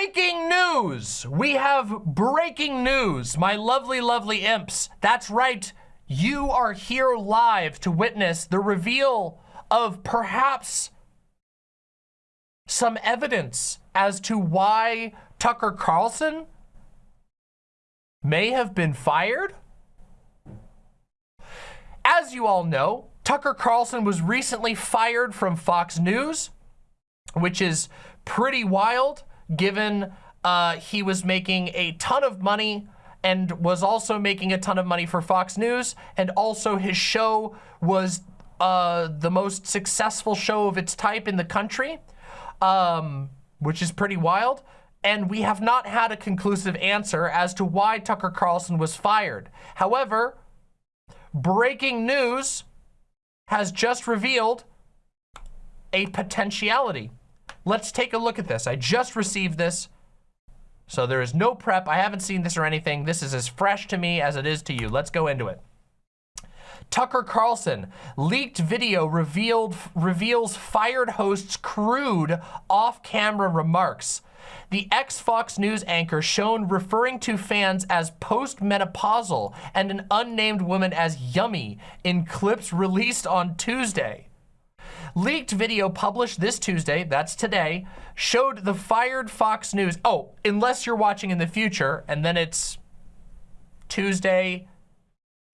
breaking news. We have breaking news, my lovely, lovely imps. That's right. You are here live to witness the reveal of perhaps some evidence as to why Tucker Carlson may have been fired. As you all know, Tucker Carlson was recently fired from Fox News, which is pretty wild given uh, he was making a ton of money and was also making a ton of money for Fox News. And also his show was uh, the most successful show of its type in the country, um, which is pretty wild. And we have not had a conclusive answer as to why Tucker Carlson was fired. However, breaking news has just revealed a potentiality. Let's take a look at this. I just received this. So there is no prep. I haven't seen this or anything. This is as fresh to me as it is to you. Let's go into it. Tucker Carlson, leaked video revealed reveals fired host's crude off-camera remarks. The ex-Fox News anchor shown referring to fans as post-menopausal and an unnamed woman as yummy in clips released on Tuesday. Leaked video published this Tuesday, that's today, showed the fired Fox News. Oh, unless you're watching in the future, and then it's Tuesday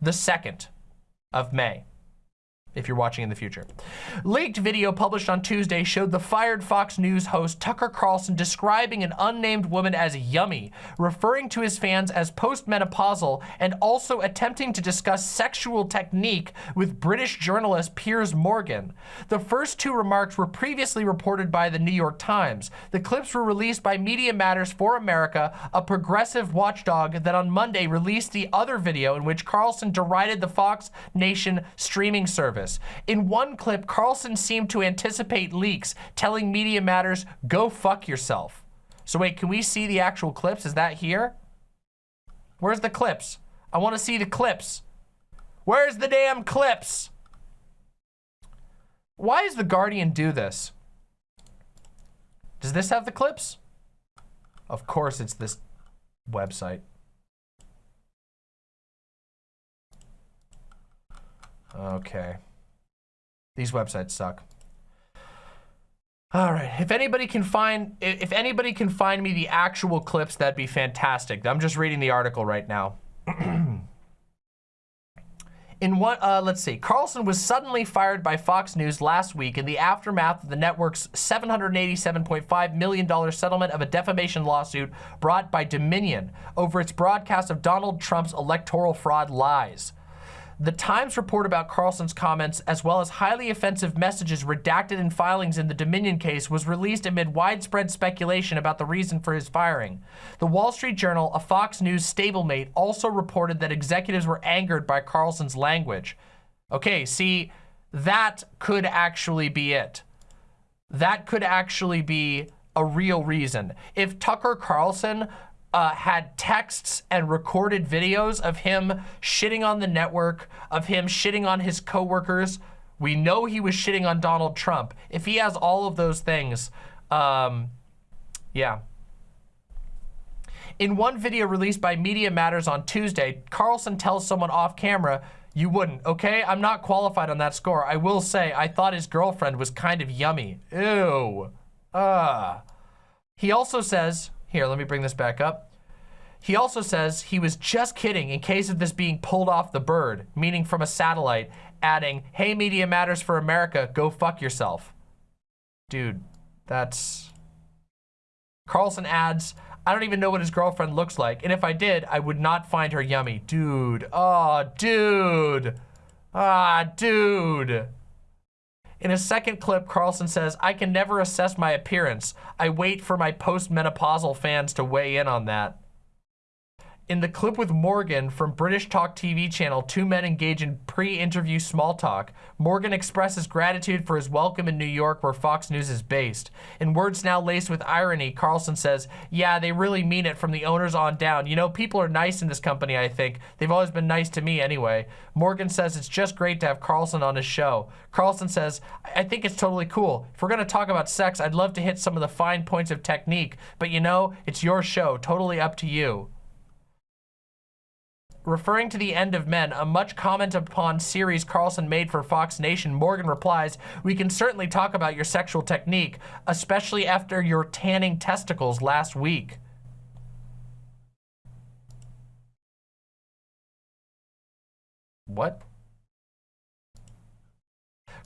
the 2nd of May if you're watching in the future. Leaked video published on Tuesday showed the fired Fox News host Tucker Carlson describing an unnamed woman as yummy, referring to his fans as postmenopausal, and also attempting to discuss sexual technique with British journalist Piers Morgan. The first two remarks were previously reported by the New York Times. The clips were released by Media Matters for America, a progressive watchdog that on Monday released the other video in which Carlson derided the Fox Nation streaming service. In one clip, Carlson seemed to anticipate leaks, telling Media Matters, go fuck yourself. So wait, can we see the actual clips? Is that here? Where's the clips? I want to see the clips. Where's the damn clips? Why does The Guardian do this? Does this have the clips? Of course it's this website. Okay. These websites suck. All right, if anybody can find, if anybody can find me the actual clips, that'd be fantastic. I'm just reading the article right now. In what, uh, let's see, Carlson was suddenly fired by Fox News last week in the aftermath of the network's $787.5 million settlement of a defamation lawsuit brought by Dominion over its broadcast of Donald Trump's electoral fraud lies. The Times report about Carlson's comments, as well as highly offensive messages redacted in filings in the Dominion case, was released amid widespread speculation about the reason for his firing. The Wall Street Journal, a Fox News stablemate, also reported that executives were angered by Carlson's language. Okay, see, that could actually be it. That could actually be a real reason. If Tucker Carlson uh, had texts and recorded videos of him shitting on the network, of him shitting on his coworkers. We know he was shitting on Donald Trump. If he has all of those things, um, yeah. In one video released by Media Matters on Tuesday, Carlson tells someone off camera, you wouldn't, okay? I'm not qualified on that score. I will say, I thought his girlfriend was kind of yummy. Ew. Uh. He also says, here, let me bring this back up. He also says he was just kidding in case of this being pulled off the bird, meaning from a satellite, adding, hey, Media Matters for America, go fuck yourself. Dude, that's... Carlson adds, I don't even know what his girlfriend looks like, and if I did, I would not find her yummy. Dude, oh, dude. Ah, dude. In a second clip, Carlson says, I can never assess my appearance. I wait for my post-menopausal fans to weigh in on that. In the clip with Morgan from British Talk TV channel, two men engage in pre-interview small talk. Morgan expresses gratitude for his welcome in New York where Fox News is based. In words now laced with irony, Carlson says, yeah, they really mean it from the owners on down. You know, people are nice in this company, I think. They've always been nice to me anyway. Morgan says it's just great to have Carlson on his show. Carlson says, I think it's totally cool. If we're gonna talk about sex, I'd love to hit some of the fine points of technique, but you know, it's your show, totally up to you referring to the end of men, a much comment upon series Carlson made for Fox Nation, Morgan replies, we can certainly talk about your sexual technique, especially after your tanning testicles last week. What?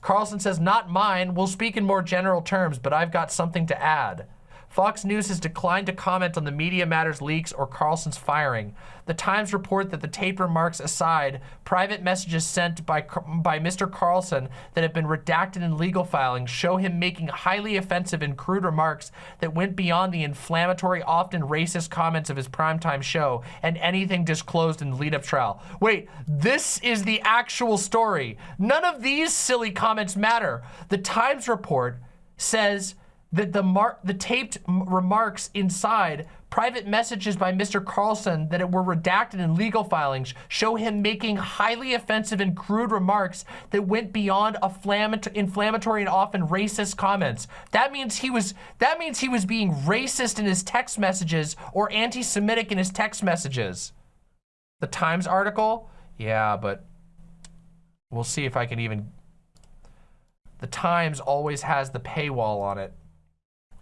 Carlson says, not mine. We'll speak in more general terms, but I've got something to add. Fox News has declined to comment on the Media Matters leaks or Carlson's firing. The Times report that the taped remarks aside, private messages sent by, by Mr. Carlson that have been redacted in legal filings show him making highly offensive and crude remarks that went beyond the inflammatory, often racist comments of his primetime show and anything disclosed in the lead-up trial. Wait, this is the actual story. None of these silly comments matter. The Times report says that the mar the taped remarks inside private messages by Mr. Carlson that were redacted in legal filings show him making highly offensive and crude remarks that went beyond inflammatory and often racist comments. That means he was that means he was being racist in his text messages or anti-Semitic in his text messages. The Times article? Yeah, but we'll see if I can even the Times always has the paywall on it.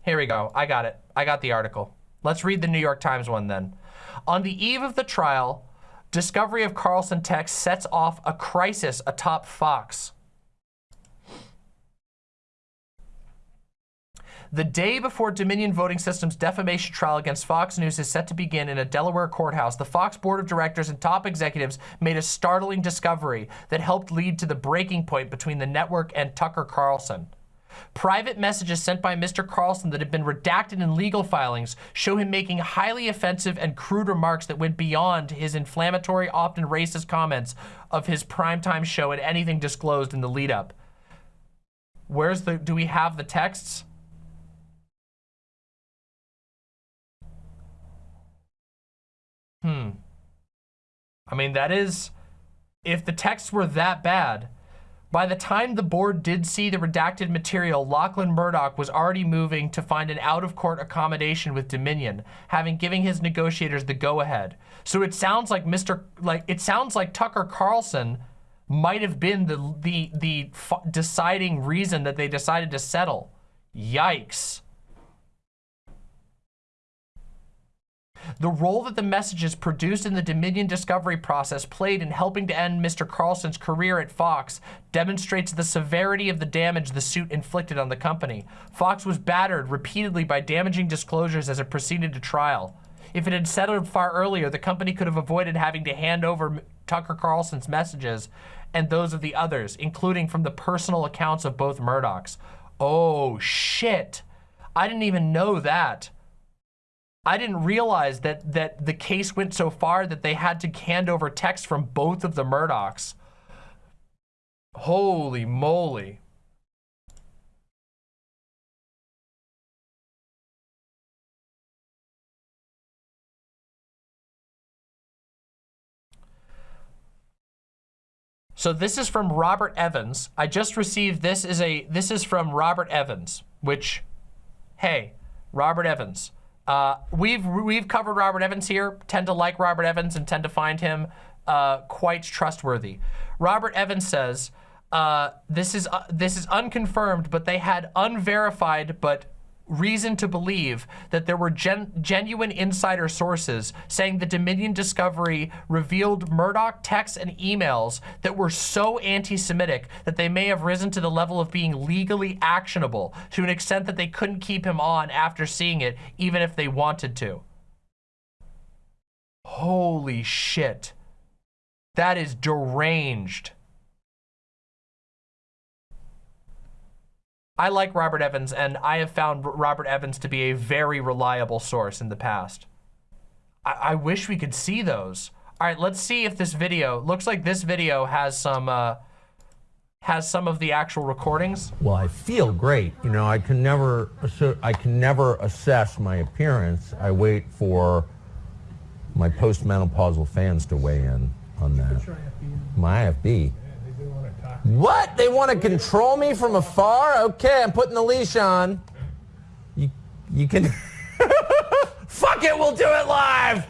Here we go. I got it. I got the article. Let's read the New York Times one then. On the eve of the trial, discovery of Carlson text sets off a crisis atop Fox. The day before Dominion Voting Systems defamation trial against Fox News is set to begin in a Delaware courthouse, the Fox board of directors and top executives made a startling discovery that helped lead to the breaking point between the network and Tucker Carlson. Private messages sent by Mr. Carlson that have been redacted in legal filings show him making highly offensive and crude remarks that went beyond his inflammatory, often racist comments of his primetime show and anything disclosed in the lead up. Where's the, do we have the texts? Hmm. I mean, that is, if the texts were that bad, by the time the board did see the redacted material, Lachlan Murdoch was already moving to find an out-of-court accommodation with Dominion, having given his negotiators the go-ahead. So it sounds like Mr. like it sounds like Tucker Carlson might have been the the the deciding reason that they decided to settle. Yikes. The role that the messages produced in the Dominion discovery process played in helping to end Mr. Carlson's career at Fox demonstrates the severity of the damage the suit inflicted on the company. Fox was battered repeatedly by damaging disclosures as it proceeded to trial. If it had settled far earlier, the company could have avoided having to hand over Tucker Carlson's messages and those of the others, including from the personal accounts of both Murdochs. Oh, shit. I didn't even know that. I didn't realize that that the case went so far that they had to hand over text from both of the Murdochs. Holy moly. So this is from Robert Evans. I just received this is a this is from Robert Evans, which hey, Robert Evans. Uh, we've we've covered Robert Evans here. Tend to like Robert Evans and tend to find him uh, quite trustworthy. Robert Evans says uh, this is uh, this is unconfirmed, but they had unverified but reason to believe that there were gen genuine insider sources saying the Dominion discovery revealed Murdoch texts and emails that were so anti-Semitic that they may have risen to the level of being legally actionable to an extent that they couldn't keep him on after seeing it, even if they wanted to. Holy shit. That is deranged. I like Robert Evans, and I have found Robert Evans to be a very reliable source in the past. I, I wish we could see those. All right, let's see if this video, looks like this video has some, uh, has some of the actual recordings. Well, I feel great. You know, I can never, assu- I can never assess my appearance. I wait for my postmenopausal fans to weigh in on that. My IFB. What? They want to control me from afar? Okay, I'm putting the leash on. You, you can. Fuck it, we'll do it live.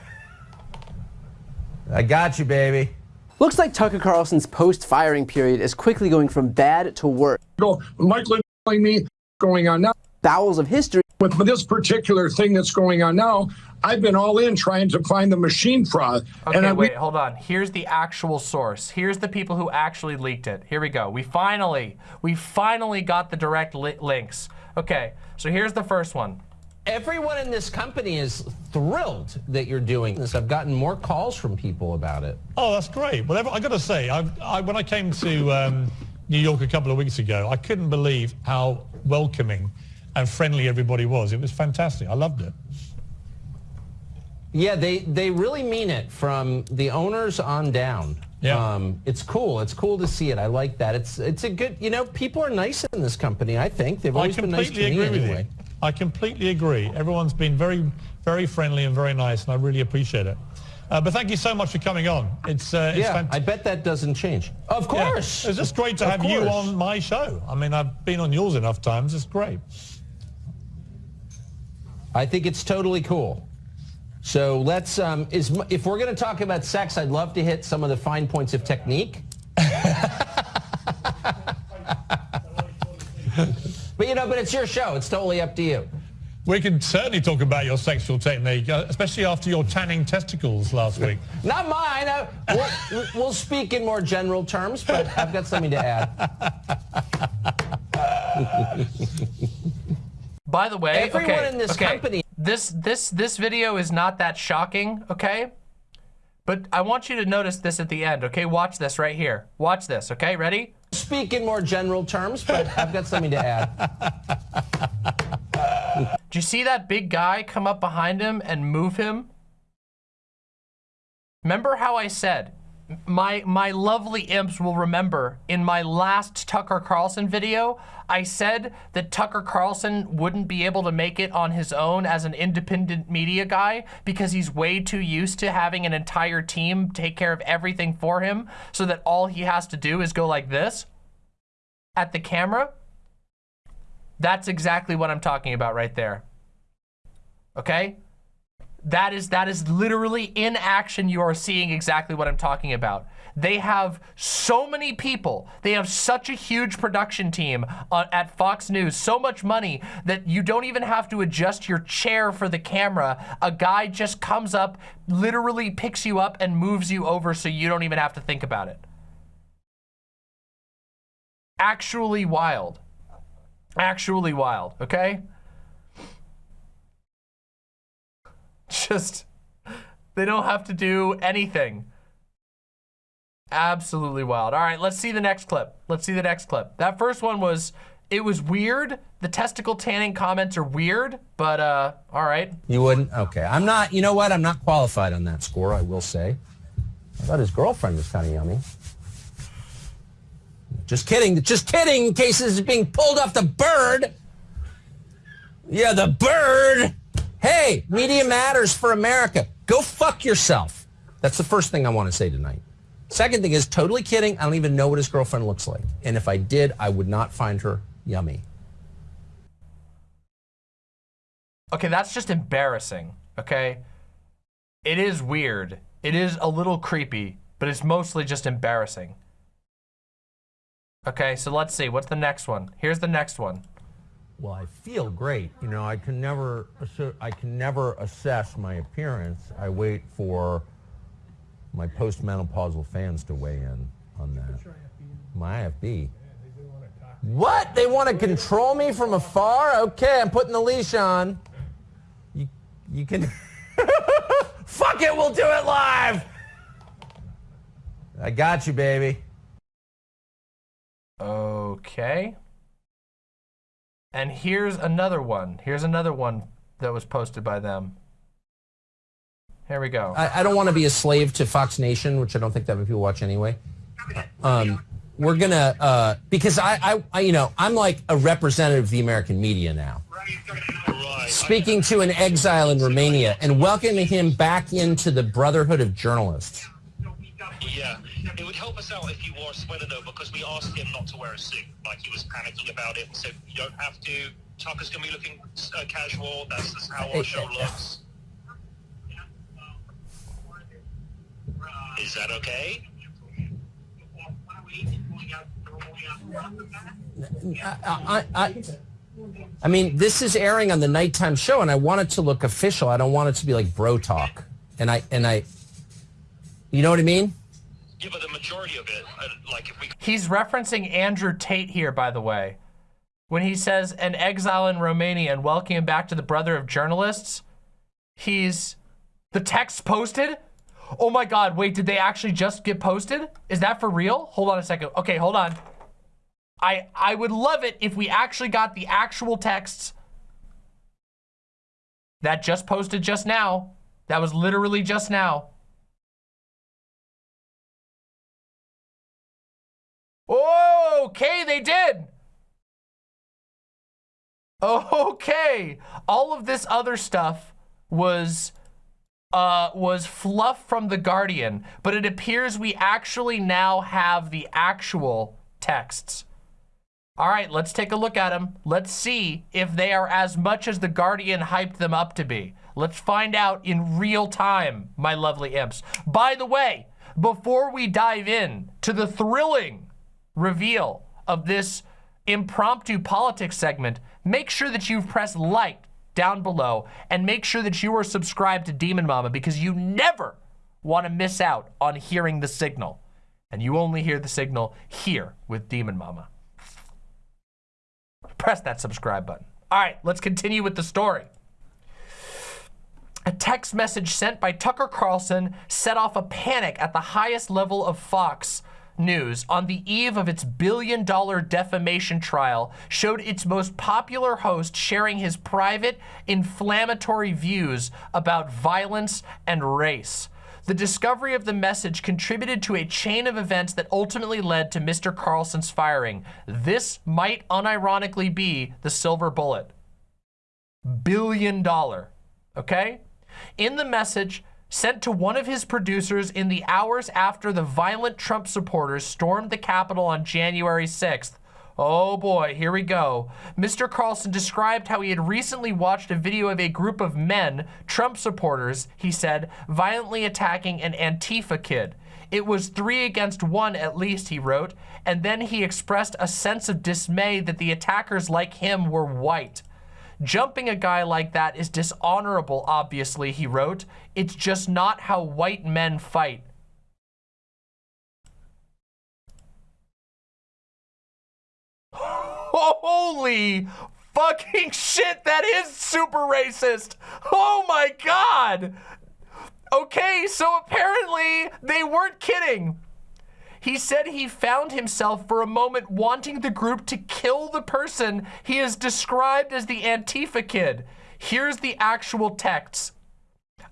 I got you, baby. Looks like Tucker Carlson's post-firing period is quickly going from bad to worse. go, Michael is telling me going on now. Bowels of history With this particular thing that's going on now, I've been all in trying to find the machine fraud. Okay, and I, wait, hold on. Here's the actual source. Here's the people who actually leaked it. Here we go. We finally, we finally got the direct li links. Okay, so here's the first one. Everyone in this company is thrilled that you're doing this. I've gotten more calls from people about it. Oh, that's great. Well, I got to say, I, I, when I came to um, New York a couple of weeks ago, I couldn't believe how welcoming and friendly everybody was. It was fantastic. I loved it. Yeah, they, they really mean it from the owners on down. Yeah. Um, it's cool. It's cool to see it. I like that. It's it's a good, you know, people are nice in this company, I think. They've always been nice to completely me agree with anyway. you. I completely agree. Everyone's been very, very friendly and very nice, and I really appreciate it. Uh, but thank you so much for coming on. It's, uh, it's Yeah, fantastic. I bet that doesn't change. Of Yeah. course. It's just great to Of have you on my show. I mean, I've been on yours enough times. It's great. I think it's totally cool. So let's, um, is, if we're going to talk about sex, I'd love to hit some of the fine points of technique. but you know, but it's your show. It's totally up to you. We can certainly talk about your sexual technique, uh, especially after your tanning testicles last week. Not mine. Uh, we'll, we'll speak in more general terms, but I've got something to add. By the way, Everyone okay, in this okay, company- This this this video is not that shocking, okay? But I want you to notice this at the end, okay? Watch this right here. Watch this, okay? Ready? Speak in more general terms, but I've got something to add. Do you see that big guy come up behind him and move him? Remember how I said, my, my lovely imps will remember in my last Tucker Carlson video, I said that Tucker Carlson wouldn't be able to make it on his own as an independent media guy because he's way too used to having an entire team take care of everything for him so that all he has to do is go like this at the camera. That's exactly what I'm talking about right there. Okay? That is that is literally in action you are seeing exactly what I'm talking about. They have so many people. They have such a huge production team uh, at Fox News, so much money that you don't even have to adjust your chair for the camera. A guy just comes up, literally picks you up and moves you over so you don't even have to think about it. Actually wild. Actually wild, okay? Just, they don't have to do anything. Absolutely wild. All right, let's see the next clip. Let's see the next clip. That first one was, it was weird. The testicle tanning comments are weird, but uh, all right. You wouldn't? Okay. I'm not, you know what? I'm not qualified on that score, I will say. I thought his girlfriend was kind of yummy. Just kidding. Just kidding, in case is being pulled off the bird. Yeah, the bird. Hey, media matters for America. Go fuck yourself. That's the first thing I want to say tonight. Second thing is totally kidding. I don't even know what his girlfriend looks like. And if I did, I would not find her yummy. Okay, that's just embarrassing, okay? It is weird. It is a little creepy, but it's mostly just embarrassing. Okay, so let's see. What's the next one? Here's the next one. Well, I feel great. You know, I can never I can never assess my appearance. I wait for my postmenopausal fans to weigh in on that. My IFB. What? They want to control me from afar? Okay, I'm putting the leash on. You you can Fuck it, we'll do it live. I got you, baby. Okay. And here's another one. Here's another one that was posted by them. Here we go. I, I don't want to be a slave to Fox Nation, which I don't think that many people watch anyway. Um, we're gonna uh, because I, I, I, you know, I'm like a representative of the American media now. Speaking to an exile in Romania and welcoming him back into the brotherhood of journalists. Yeah, it would help us out if you wore a sweater though, because we asked him not to wear a suit. Like he was panicking about it. So you don't have to. Tucker's gonna be looking uh, casual. That's just how our show looks. Is that okay? I, I, I, I mean, this is airing on the nighttime show, and I want it to look official. I don't want it to be like bro talk. And I, and I, you know what I mean? Yeah, but the majority of it, uh, like if we He's referencing Andrew Tate here, by the way. When he says an exile in Romania and welcome back to the brother of journalists, he's the text posted. Oh my God, wait, did they actually just get posted? Is that for real? Hold on a second. Okay, hold on. I, I would love it if we actually got the actual texts that just posted just now. That was literally just now. Okay, they did. Okay. All of this other stuff was uh, was fluff from The Guardian, but it appears we actually now have the actual texts. All right, let's take a look at them. Let's see if they are as much as The Guardian hyped them up to be. Let's find out in real time, my lovely imps. By the way, before we dive in to the thrilling reveal of this impromptu politics segment, make sure that you've pressed like down below and make sure that you are subscribed to Demon Mama because you never want to miss out on hearing the signal. And you only hear the signal here with Demon Mama. Press that subscribe button. All right, let's continue with the story. A text message sent by Tucker Carlson set off a panic at the highest level of Fox News on the eve of its billion dollar defamation trial showed its most popular host sharing his private, inflammatory views about violence and race. The discovery of the message contributed to a chain of events that ultimately led to Mr. Carlson's firing. This might unironically be the silver bullet. Billion dollar, okay? In the message, sent to one of his producers in the hours after the violent Trump supporters stormed the Capitol on January 6th. Oh boy, here we go. Mr. Carlson described how he had recently watched a video of a group of men, Trump supporters, he said, violently attacking an Antifa kid. It was three against one at least, he wrote, and then he expressed a sense of dismay that the attackers like him were white. Jumping a guy like that is dishonorable, obviously, he wrote. It's just not how white men fight. Holy fucking shit, that is super racist. Oh my God. Okay, so apparently they weren't kidding. He said he found himself for a moment wanting the group to kill the person he has described as the Antifa kid. Here's the actual texts.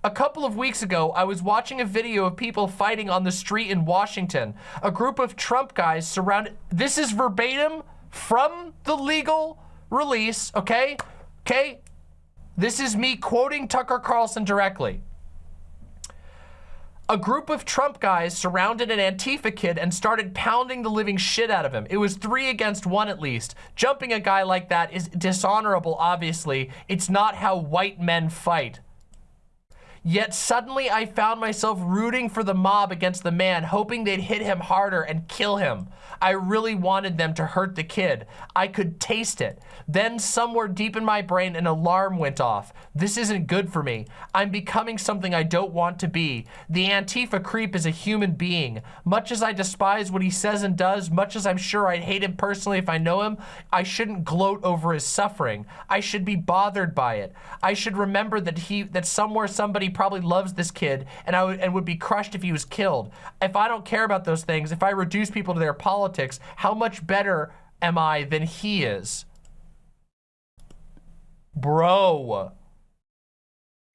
A couple of weeks ago, I was watching a video of people fighting on the street in Washington. A group of Trump guys surrounded, this is verbatim from the legal release, okay? Okay? This is me quoting Tucker Carlson directly. A group of Trump guys surrounded an Antifa kid and started pounding the living shit out of him. It was three against one at least. Jumping a guy like that is dishonorable, obviously. It's not how white men fight. Yet suddenly I found myself rooting for the mob against the man, hoping they'd hit him harder and kill him. I really wanted them to hurt the kid. I could taste it. Then somewhere deep in my brain, an alarm went off. This isn't good for me. I'm becoming something I don't want to be. The Antifa creep is a human being. Much as I despise what he says and does, much as I'm sure I'd hate him personally if I know him, I shouldn't gloat over his suffering. I should be bothered by it. I should remember that he, that somewhere somebody probably loves this kid and I would, and would be crushed if he was killed. If I don't care about those things, if I reduce people to their politics, how much better am I than he is? Bro.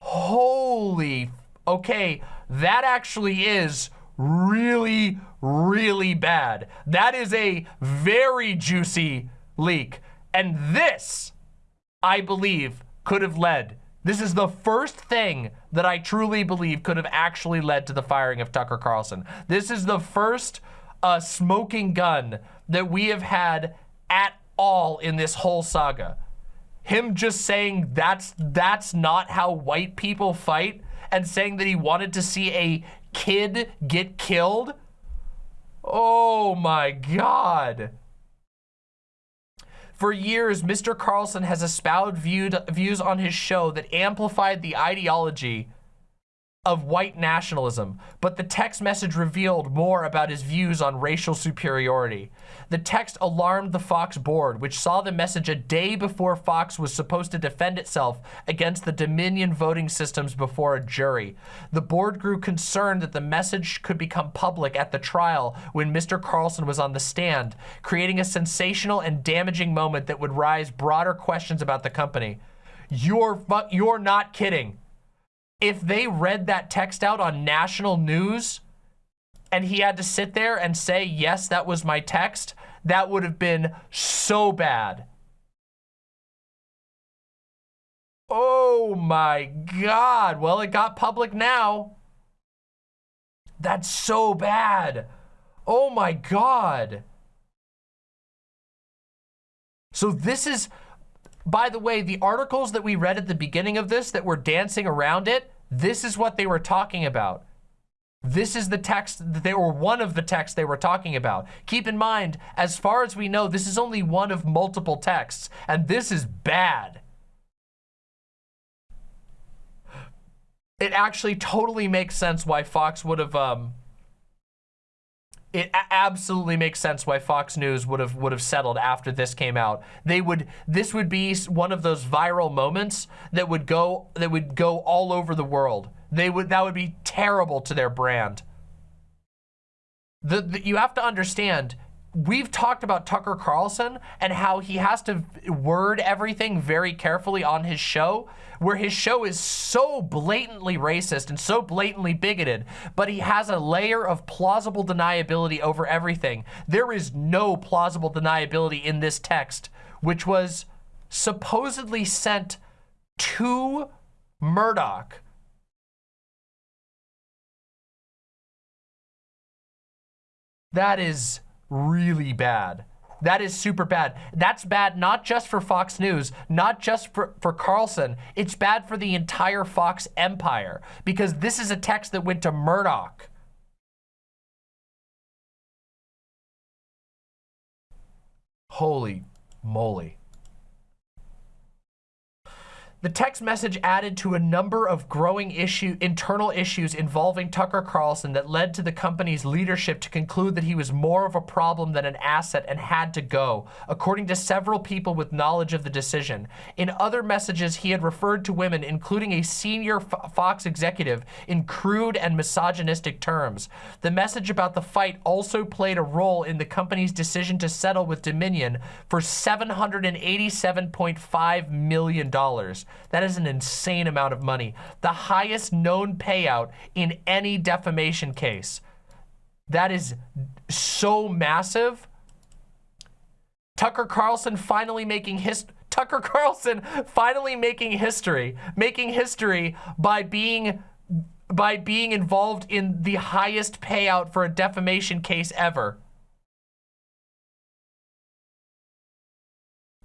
Holy, okay, that actually is really, really bad. That is a very juicy leak. And this, I believe, could have led. This is the first thing that I truly believe could have actually led to the firing of Tucker Carlson. This is the first uh, smoking gun that we have had at all in this whole saga. Him just saying that's that's not how white people fight and saying that he wanted to see a kid get killed. Oh my God. For years, Mr. Carlson has espoused viewed, views on his show that amplified the ideology of white nationalism, but the text message revealed more about his views on racial superiority. The text alarmed the Fox board, which saw the message a day before Fox was supposed to defend itself against the Dominion voting systems before a jury. The board grew concerned that the message could become public at the trial when Mr. Carlson was on the stand, creating a sensational and damaging moment that would raise broader questions about the company. You're, you're not kidding if they read that text out on national news and he had to sit there and say, yes, that was my text, that would have been so bad. Oh my God. Well, it got public now. That's so bad. Oh my God. So this is, by the way, the articles that we read at the beginning of this that were dancing around it, this is what they were talking about. This is the text that they were one of the texts they were talking about. Keep in mind, as far as we know, this is only one of multiple texts, and this is bad. It actually totally makes sense why Fox would have um, it absolutely makes sense why Fox News would have would have settled after this came out. They would this would be one of those viral moments that would go that would go all over the world. They would that would be terrible to their brand. The, the you have to understand we've talked about Tucker Carlson and how he has to word everything very carefully on his show, where his show is so blatantly racist and so blatantly bigoted, but he has a layer of plausible deniability over everything. There is no plausible deniability in this text, which was supposedly sent to Murdoch. That is really bad. That is super bad. That's bad not just for Fox News, not just for, for Carlson. It's bad for the entire Fox empire because this is a text that went to Murdoch. Holy moly. The text message added to a number of growing issue, internal issues involving Tucker Carlson that led to the company's leadership to conclude that he was more of a problem than an asset and had to go, according to several people with knowledge of the decision. In other messages, he had referred to women, including a senior Fox executive, in crude and misogynistic terms. The message about the fight also played a role in the company's decision to settle with Dominion for $787.5 million. That is an insane amount of money. The highest known payout in any defamation case. That is so massive. Tucker Carlson finally making his Tucker Carlson finally making history, making history by being by being involved in the highest payout for a defamation case ever.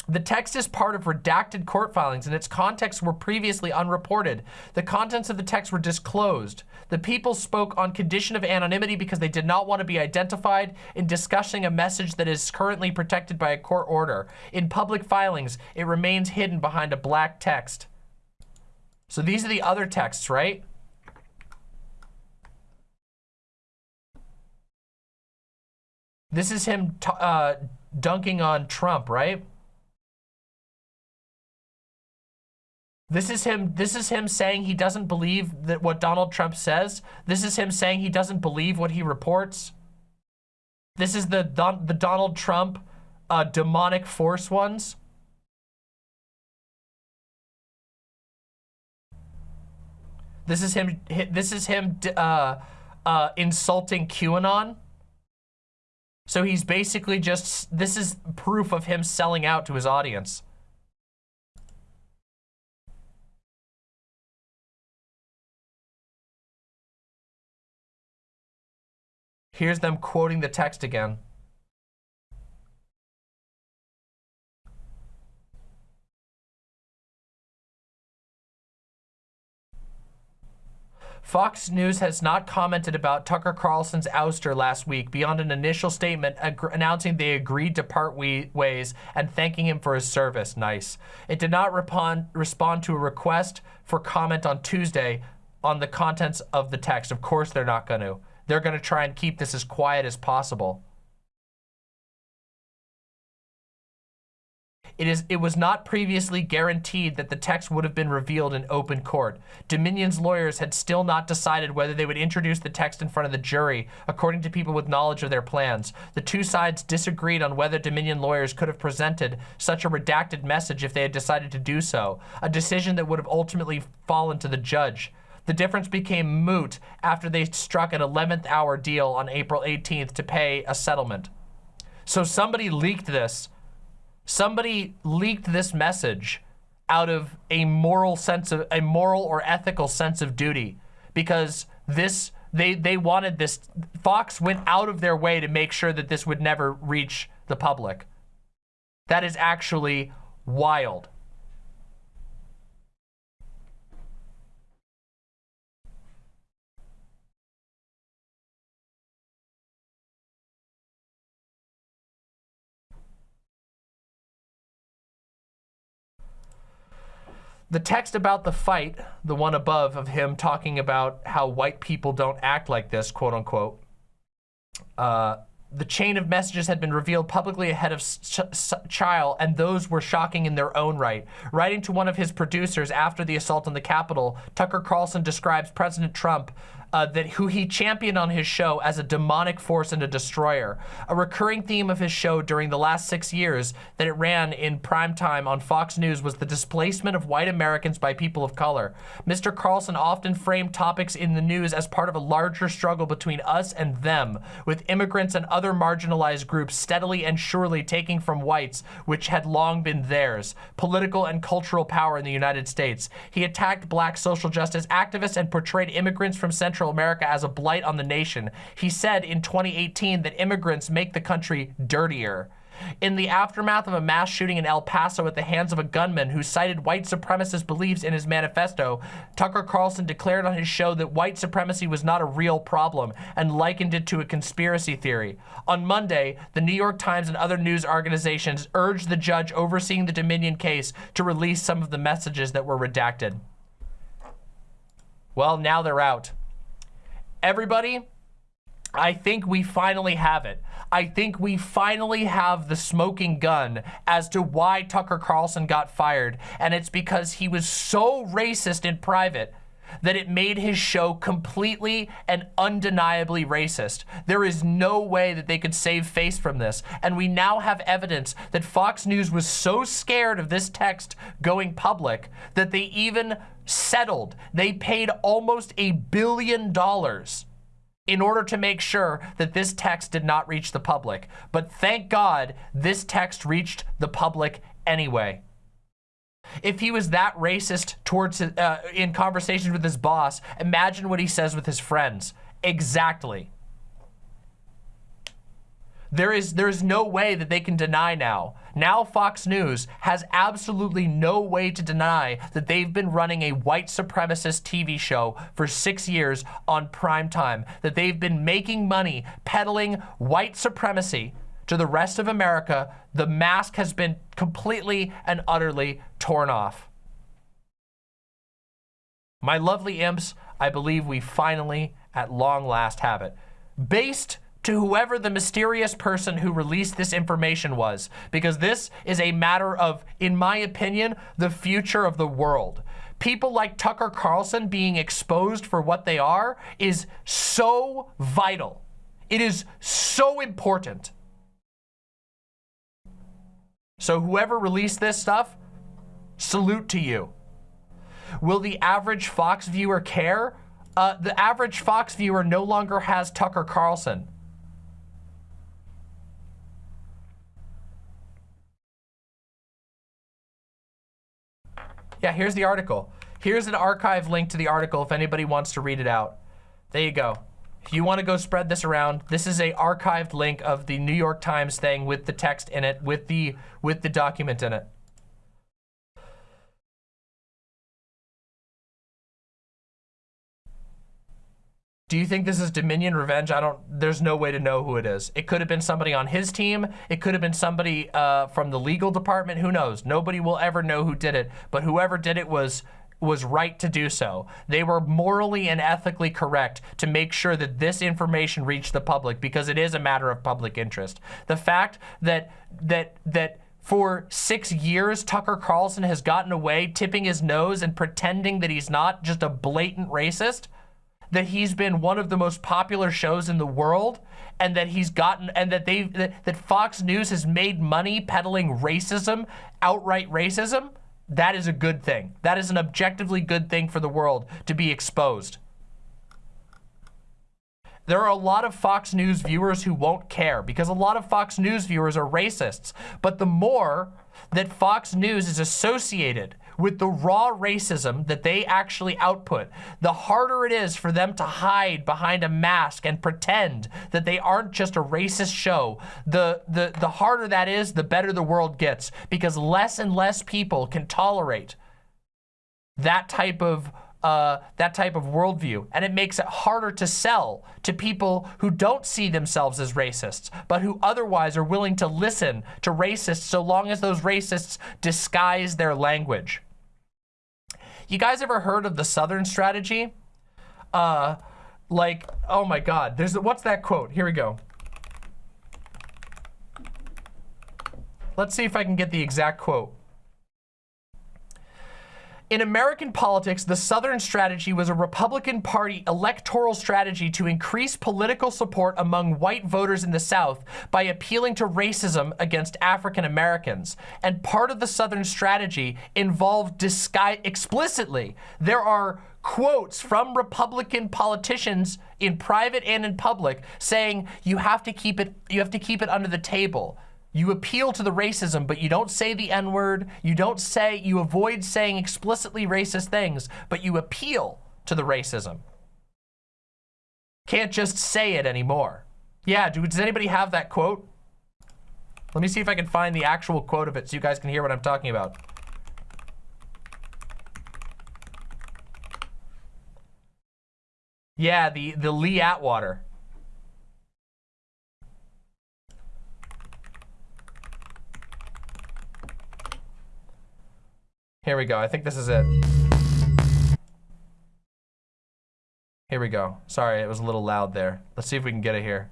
The text is part of redacted court filings and its contexts were previously unreported. The contents of the text were disclosed. The people spoke on condition of anonymity because they did not want to be identified in discussing a message that is currently protected by a court order. In public filings, it remains hidden behind a black text. So these are the other texts, right? This is him uh, dunking on Trump, right? This is him. This is him saying he doesn't believe that what Donald Trump says. This is him saying he doesn't believe what he reports. This is the the Donald Trump uh, demonic force ones. This is him. This is him uh, uh, insulting QAnon. So he's basically just. This is proof of him selling out to his audience. Here's them quoting the text again. Fox News has not commented about Tucker Carlson's ouster last week beyond an initial statement announcing they agreed to part ways and thanking him for his service. Nice. It did not respond, to a request for comment on Tuesday on the contents of the text. Of course they're not going to. They're going to try and keep this as quiet as possible. It, is, it was not previously guaranteed that the text would have been revealed in open court. Dominion's lawyers had still not decided whether they would introduce the text in front of the jury, according to people with knowledge of their plans. The two sides disagreed on whether Dominion lawyers could have presented such a redacted message if they had decided to do so, a decision that would have ultimately fallen to the judge. The difference became moot after they struck an 11th hour deal on April 18th to pay a settlement. So somebody leaked this somebody leaked this message out of a moral sense of a moral or ethical sense of duty because this they they wanted this Fox went out of their way to make sure that this would never reach the public. That is actually wild. The text about the fight, the one above of him talking about how white people don't act like this, quote unquote, uh, the chain of messages had been revealed publicly ahead of trial, and those were shocking in their own right. Writing to one of his producers after the assault on the Capitol, Tucker Carlson describes President Trump uh, that who he championed on his show as a demonic force and a destroyer. A recurring theme of his show during the last six years that it ran in prime time on Fox News was the displacement of white Americans by people of color. Mr. Carlson often framed topics in the news as part of a larger struggle between us and them, with immigrants and other marginalized groups steadily and surely taking from whites, which had long been theirs, political and cultural power in the United States. He attacked black social justice activists and portrayed immigrants from Central Central America as a blight on the nation. He said in 2018 that immigrants make the country dirtier. In the aftermath of a mass shooting in El Paso at the hands of a gunman who cited white supremacist beliefs in his manifesto, Tucker Carlson declared on his show that white supremacy was not a real problem and likened it to a conspiracy theory. On Monday, the New York Times and other news organizations urged the judge overseeing the Dominion case to release some of the messages that were redacted. Well, now they're out everybody, I think we finally have it. I think we finally have the smoking gun as to why Tucker Carlson got fired. And it's because he was so racist in private that it made his show completely and undeniably racist. There is no way that they could save face from this. And we now have evidence that Fox News was so scared of this text going public that they even settled. They paid almost a billion dollars in order to make sure that this text did not reach the public. But thank God this text reached the public anyway. If he was that racist towards uh, in conversations with his boss, imagine what he says with his friends. Exactly. There is there's no way that they can deny now. Now Fox News has absolutely no way to deny that they've been running a white supremacist TV show for six years on prime time, that they've been making money peddling white supremacy to the rest of America. The mask has been completely and utterly torn off. My lovely imps, I believe we finally, at long last, have it. Based to whoever the mysterious person who released this information was, because this is a matter of, in my opinion, the future of the world. People like Tucker Carlson being exposed for what they are is so vital. It is so important. So whoever released this stuff, salute to you. Will the average Fox viewer care? Uh, the average Fox viewer no longer has Tucker Carlson. Yeah, here's the article. Here's an archive link to the article if anybody wants to read it out. There you go. If you want to go spread this around, this is a archived link of the New York Times thing with the text in it, with the with the document in it. Do you think this is Dominion revenge? I don't, there's no way to know who it is. It could have been somebody on his team. It could have been somebody uh, from the legal department. Who knows? Nobody will ever know who did it, but whoever did it was was right to do so. They were morally and ethically correct to make sure that this information reached the public because it is a matter of public interest. The fact that that that for six years, Tucker Carlson has gotten away tipping his nose and pretending that he's not just a blatant racist, that he's been one of the most popular shows in the world and that he's gotten and that they that, that Fox News has made money peddling racism, outright racism that is a good thing. That is an objectively good thing for the world to be exposed. There are a lot of Fox News viewers who won't care because a lot of Fox News viewers are racists. But the more that Fox News is associated with the raw racism that they actually output, the harder it is for them to hide behind a mask and pretend that they aren't just a racist show. The, the, the harder that is, the better the world gets because less and less people can tolerate that type of uh, that type of worldview, and it makes it harder to sell to people who don't see themselves as racists, but who otherwise are willing to listen to racists so long as those racists disguise their language. You guys ever heard of the Southern strategy? Uh, like, oh my God, there's, what's that quote? Here we go. Let's see if I can get the exact quote. In American politics, the Southern strategy was a Republican Party electoral strategy to increase political support among white voters in the South by appealing to racism against African Americans. And part of the Southern strategy involved disguise explicitly. There are quotes from Republican politicians in private and in public saying you have to keep it you have to keep it under the table. You appeal to the racism, but you don't say the N-word. You don't say, you avoid saying explicitly racist things, but you appeal to the racism. Can't just say it anymore. Yeah, do, does anybody have that quote? Let me see if I can find the actual quote of it so you guys can hear what I'm talking about. Yeah, the, the Lee Atwater. Here we go. I think this is it. Here we go. Sorry, it was a little loud there. Let's see if we can get it here.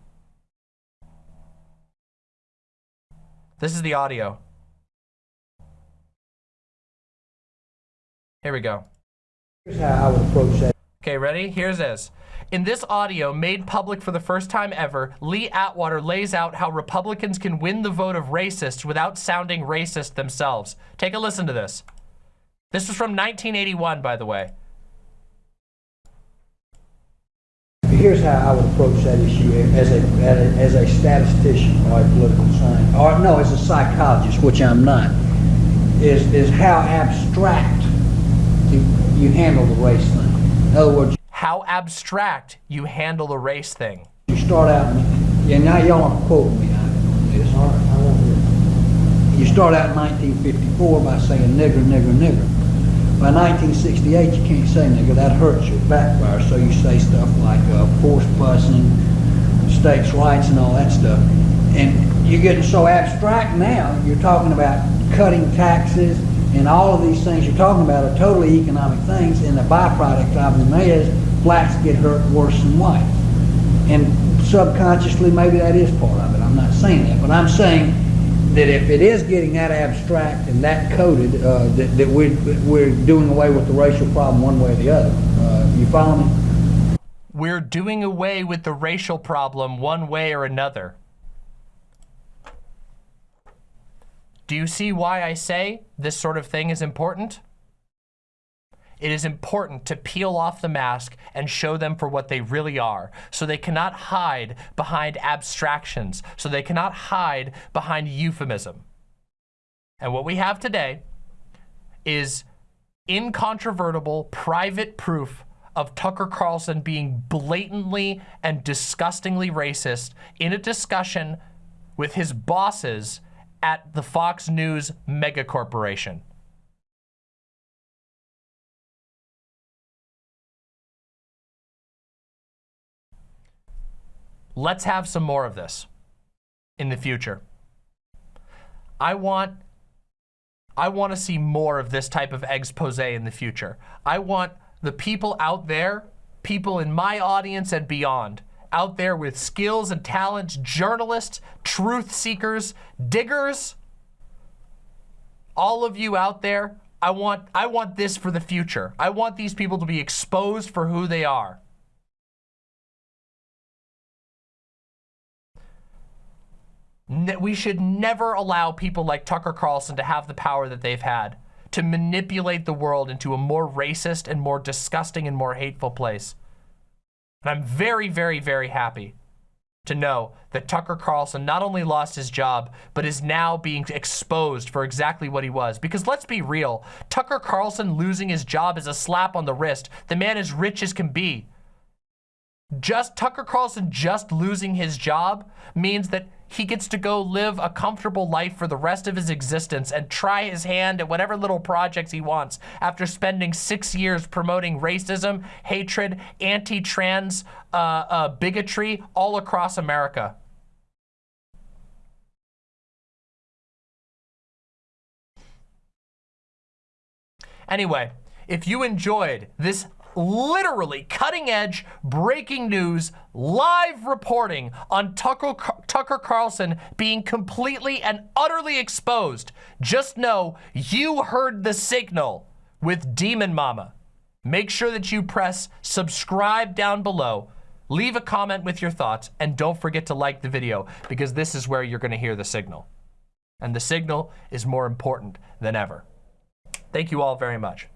This is the audio. Here we go. Here's how I would approach that. Okay, ready? Here's this. In this audio, made public for the first time ever, Lee Atwater lays out how Republicans can win the vote of racists without sounding racist themselves. Take a listen to this. This is from 1981, by the way. Here's how I would approach that issue as a, as a statistician or a political scientist, or no, as a psychologist, which I'm not, is, is how abstract you, you handle the race thing. In other words, how abstract you handle the race thing. You start out, and now y'all are quoting me on this. All right, I won't hear. You start out in 1954 by saying nigger, nigger, nigger. By 1968, you can't say nigger. That hurts your backfire. So you say stuff like uh, forced busing, states' rights, and all that stuff. And you're getting so abstract now. You're talking about cutting taxes and all of these things you're talking about are totally economic things. And the byproduct of them is blacks get hurt worse than whites. And subconsciously, maybe that is part of it. I'm not saying that, but I'm saying that if it is getting that abstract and that coded, uh, that, that we're, we're doing away with the racial problem one way or the other. Uh, you follow me? We're doing away with the racial problem one way or another. Do you see why I say this sort of thing is important? It is important to peel off the mask and show them for what they really are. So they cannot hide behind abstractions. So they cannot hide behind euphemism. And what we have today is incontrovertible private proof of Tucker Carlson being blatantly and disgustingly racist in a discussion with his bosses at the Fox News megacorporation. Let's have some more of this in the future. I want I want to see more of this type of expose in the future. I want the people out there, people in my audience and beyond, out there with skills and talents, journalists, truth seekers, diggers, all of you out there, I want I want this for the future. I want these people to be exposed for who they are. We should never allow people like Tucker Carlson to have the power that they've had to manipulate the world into a more racist and more disgusting and more hateful place. And I'm very, very, very happy to know that Tucker Carlson not only lost his job, but is now being exposed for exactly what he was. Because let's be real, Tucker Carlson losing his job is a slap on the wrist. The man is rich as can be. Just Tucker Carlson just losing his job means that he gets to go live a comfortable life for the rest of his existence and try his hand at whatever little projects he wants after spending six years promoting racism, hatred, anti-trans uh, uh, bigotry all across America. Anyway, if you enjoyed this literally cutting edge breaking news live reporting on Tucker, Tucker Carlson being completely and utterly exposed. Just know you heard the signal with Demon Mama. Make sure that you press subscribe down below. Leave a comment with your thoughts and don't forget to like the video because this is where you're gonna hear the signal. And the signal is more important than ever. Thank you all very much.